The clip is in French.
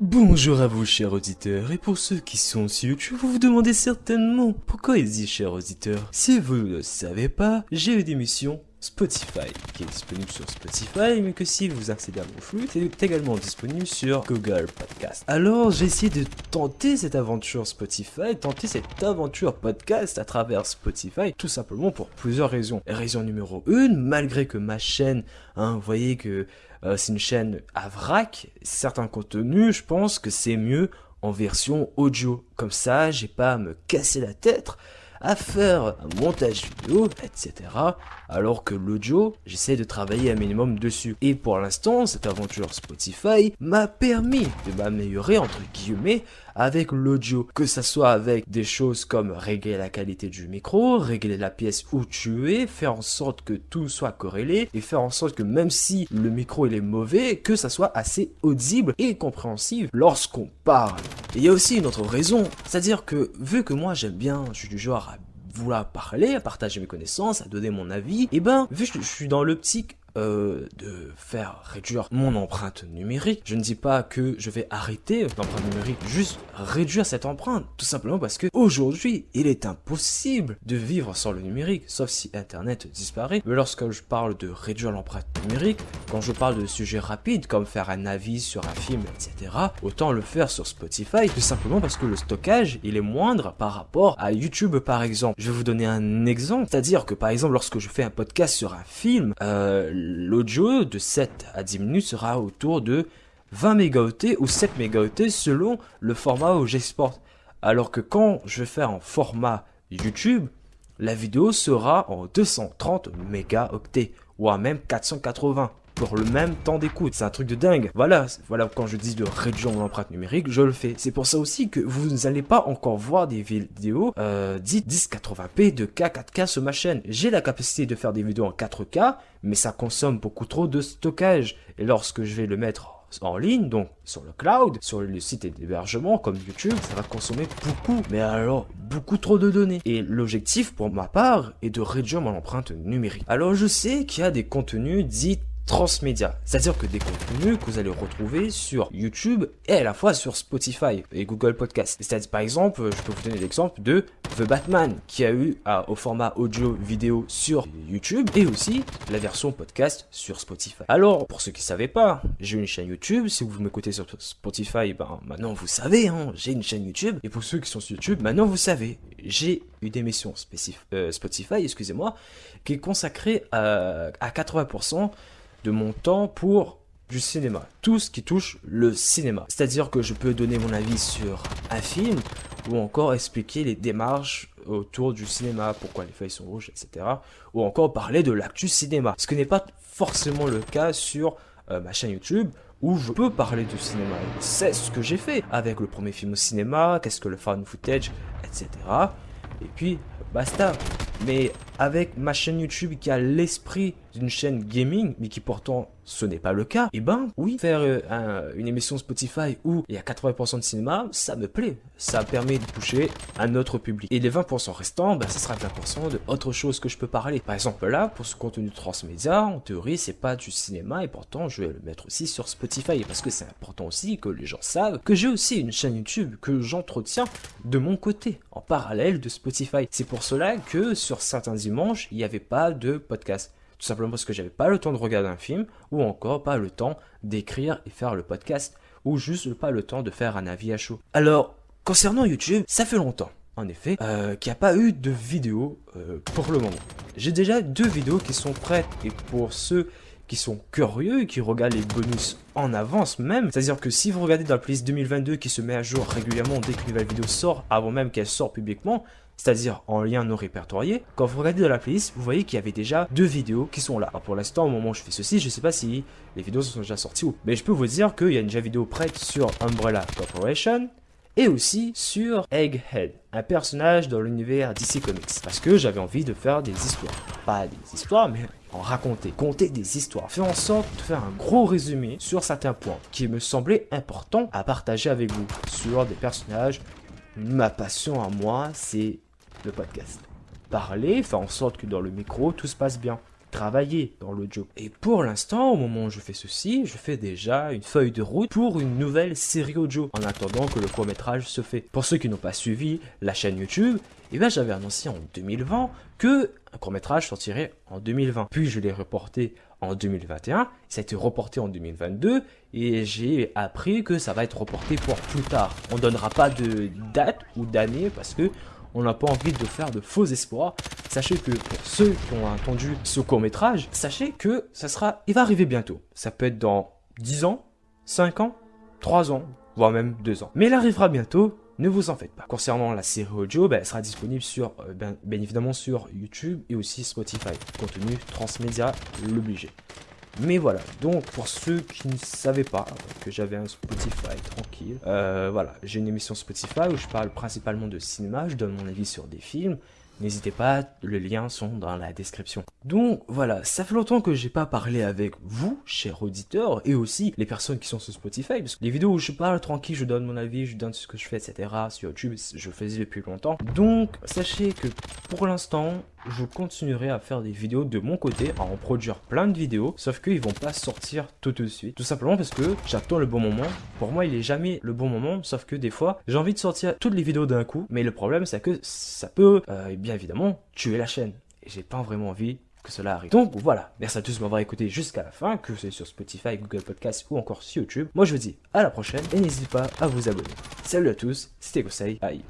Bonjour à vous chers auditeurs, et pour ceux qui sont sur YouTube, vous vous demandez certainement pourquoi il dit chers auditeurs? Si vous ne savez pas, j'ai une émission Spotify, qui est disponible sur Spotify, mais que si vous accédez à mon flux, c'est également disponible sur Google Podcast. Alors j'ai essayé de tenter cette aventure Spotify, tenter cette aventure podcast à travers Spotify, tout simplement pour plusieurs raisons. Raison numéro 1, malgré que ma chaîne, hein, vous voyez que euh, c'est une chaîne à vrac, certains contenus, je pense que c'est mieux en version audio. Comme ça, j'ai pas à me casser la tête à faire un montage vidéo, etc. Alors que l'audio, j'essaie de travailler un minimum dessus. Et pour l'instant, cette aventure Spotify m'a permis de m'améliorer, entre guillemets, avec l'audio. Que ça soit avec des choses comme régler la qualité du micro, régler la pièce où tu es, faire en sorte que tout soit corrélé et faire en sorte que même si le micro il est mauvais, que ça soit assez audible et compréhensible lorsqu'on parle. Et il y a aussi une autre raison, c'est-à-dire que vu que moi j'aime bien, je suis du genre à vouloir parler, à partager mes connaissances, à donner mon avis, et ben vu que je suis dans l'optique euh, de faire réduire mon empreinte numérique. Je ne dis pas que je vais arrêter l'empreinte numérique, juste réduire cette empreinte. Tout simplement parce que aujourd'hui, il est impossible de vivre sans le numérique, sauf si Internet disparaît. Mais lorsque je parle de réduire l'empreinte numérique, quand je parle de sujets rapides comme faire un avis sur un film, etc., autant le faire sur Spotify, tout simplement parce que le stockage, il est moindre par rapport à YouTube par exemple. Je vais vous donner un exemple, c'est-à-dire que par exemple lorsque je fais un podcast sur un film, euh, l'audio de 7 à 10 minutes sera autour de 20 mégaoctets ou 7 mégaoctets selon le format où j'exporte. Alors que quand je vais faire en format YouTube, la vidéo sera en 230 mégaoctets ou à même 480 pour le même temps d'écoute. C'est un truc de dingue. Voilà, voilà quand je dis de réduire mon empreinte numérique, je le fais. C'est pour ça aussi que vous n'allez pas encore voir des vidéos euh, dites 1080p de K 4K sur ma chaîne. J'ai la capacité de faire des vidéos en 4K, mais ça consomme beaucoup trop de stockage. Et lorsque je vais le mettre en ligne, donc sur le cloud, sur le site d'hébergement comme YouTube, ça va consommer beaucoup, mais alors beaucoup trop de données. Et l'objectif pour ma part est de réduire mon empreinte numérique. Alors je sais qu'il y a des contenus dits transmédia. C'est-à-dire que des contenus que vous allez retrouver sur YouTube et à la fois sur Spotify et Google Podcast. C'est-à-dire, par exemple, je peux vous donner l'exemple de The Batman qui a eu au format audio vidéo sur YouTube et aussi la version podcast sur Spotify. Alors, pour ceux qui ne savaient pas, j'ai une chaîne YouTube. Si vous m'écoutez sur Spotify, ben maintenant vous savez, hein, j'ai une chaîne YouTube. Et pour ceux qui sont sur YouTube, maintenant vous savez, j'ai une émission euh, Spotify, excusez-moi, qui est consacrée à 80% de mon temps pour du cinéma, tout ce qui touche le cinéma. C'est-à-dire que je peux donner mon avis sur un film ou encore expliquer les démarches autour du cinéma, pourquoi les feuilles sont rouges, etc. Ou encore parler de l'actu cinéma. Ce qui n'est pas forcément le cas sur euh, ma chaîne YouTube où je peux parler du cinéma. C'est ce que j'ai fait avec le premier film au cinéma, qu'est-ce que le fan footage, etc. Et puis, basta. Mais avec ma chaîne YouTube qui a l'esprit d'une chaîne gaming, mais qui pourtant ce n'est pas le cas, et eh ben oui, faire euh, une émission Spotify où il y a 80% de cinéma, ça me plaît. Ça permet de toucher un autre public. Et les 20% restants, ben, ça sera 20% de autre chose que je peux parler. Par exemple là, pour ce contenu transmédia, en théorie, c'est pas du cinéma et pourtant je vais le mettre aussi sur Spotify. Parce que c'est important aussi que les gens savent que j'ai aussi une chaîne YouTube que j'entretiens de mon côté, en parallèle de Spotify. C'est pour cela que sur certains dimanches, il n'y avait pas de podcast. Tout simplement parce que j'avais pas le temps de regarder un film, ou encore pas le temps d'écrire et faire le podcast, ou juste pas le temps de faire un avis à chaud. Alors, concernant YouTube, ça fait longtemps, en effet, euh, qu'il n'y a pas eu de vidéo euh, pour le moment. J'ai déjà deux vidéos qui sont prêtes, et pour ceux qui sont curieux et qui regardent les bonus en avance même. C'est-à-dire que si vous regardez dans la playlist 2022 qui se met à jour régulièrement dès qu'une nouvelle vidéo sort, avant même qu'elle sorte publiquement, c'est-à-dire en lien non répertorié, quand vous regardez dans la playlist, vous voyez qu'il y avait déjà deux vidéos qui sont là. Pour l'instant, au moment où je fais ceci, je ne sais pas si les vidéos sont déjà sorties ou. Mais je peux vous dire qu'il y a déjà vidéo prête sur Umbrella Corporation, et aussi sur Egghead, un personnage dans l'univers DC Comics. Parce que j'avais envie de faire des histoires. Pas des histoires, mais en raconter, compter des histoires. Faire en sorte de faire un gros résumé sur certains points qui me semblaient importants à partager avec vous sur des personnages. Ma passion à moi, c'est le podcast. Parler, faire en sorte que dans le micro, tout se passe bien. travailler dans l'audio. Et pour l'instant, au moment où je fais ceci, je fais déjà une feuille de route pour une nouvelle série audio en attendant que le court métrage se fait. Pour ceux qui n'ont pas suivi la chaîne YouTube, eh bien j'avais annoncé en 2020 que un court métrage sortirait en 2020. Puis je l'ai reporté en 2021, ça a été reporté en 2022 et j'ai appris que ça va être reporté pour plus tard. On donnera pas de date ou d'année parce que on n'a pas envie de faire de faux espoirs. Sachez que pour ceux qui ont entendu ce court métrage, sachez que ça sera, il va arriver bientôt. Ça peut être dans 10 ans, 5 ans, 3 ans, voire même 2 ans. Mais il arrivera bientôt, ne vous en faites pas. Concernant la série audio, ben, elle sera disponible sur, euh, ben, bien évidemment sur YouTube et aussi Spotify. Contenu transmédia, l'obligé. Mais voilà, donc pour ceux qui ne savaient pas que j'avais un Spotify tranquille, euh, voilà, j'ai une émission Spotify où je parle principalement de cinéma, je donne mon avis sur des films, N'hésitez pas, les liens sont dans la description. Donc voilà, ça fait longtemps que j'ai pas parlé avec vous, chers auditeurs, et aussi les personnes qui sont sur Spotify, parce que les vidéos où je parle tranquille, je donne mon avis, je donne ce que je fais, etc. Sur YouTube, je faisais depuis longtemps. Donc sachez que pour l'instant, je continuerai à faire des vidéos de mon côté, à en produire plein de vidéos, sauf qu'ils vont pas sortir tout de suite. Tout simplement parce que j'attends le bon moment. Pour moi, il est jamais le bon moment, sauf que des fois, j'ai envie de sortir toutes les vidéos d'un coup, mais le problème, c'est que ça peut, euh, bien évidemment, tuer la chaîne. Et j'ai pas vraiment envie que cela arrive. Donc voilà, merci à tous de m'avoir écouté jusqu'à la fin, que c'est sur Spotify, Google Podcast ou encore sur YouTube. Moi je vous dis à la prochaine et n'hésitez pas à vous abonner. Salut à tous, c'était Gosei, bye